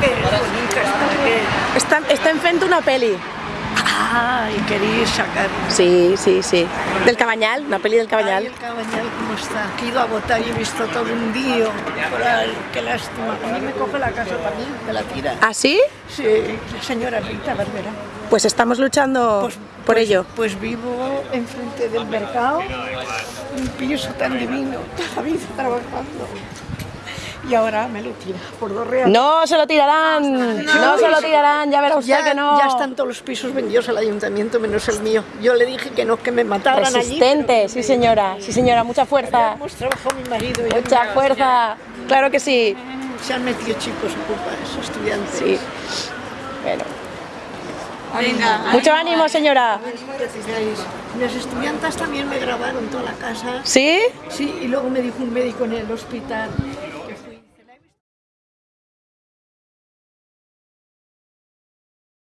que es bonita, está fent una peli. Ay, queréis sacar... Sí, sí, sí. Del Cabanyal, una peli del Ay, Cabanyal. el cabañal cómo está. Que he ido a votar y he visto todo un ahí, qué lástima. A mí me coge la casa también, me la tira. ¿Ah, sí? Sí, señora Rita Barbera. Pues estamos luchando Pues, por pues- ello. Pues vivo enfrente del mercado, un piso tan divino, toda la vida trabajando. Y ahora me lo tira por dos reales. No se lo tirarán, no, se lo tirarán, ya verá usted ya, que no. ya están todos los pisos vendidos al ayuntamiento menos el mío. Yo le dije que no, que me mataran allí. Resistente, pero sí señora, sí señora, mucha fuerza, Hemos trabajado mi marido y mucha yo. fuerza, claro que sí. Se han metido chicos ocupas, estudiantes. Sí. Bueno, Venga, mucho ánimo señora. Retiráis. Las estudiantas también me grabaron toda la casa. ¿Sí? Sí, y luego me dijo un médico en el hospital,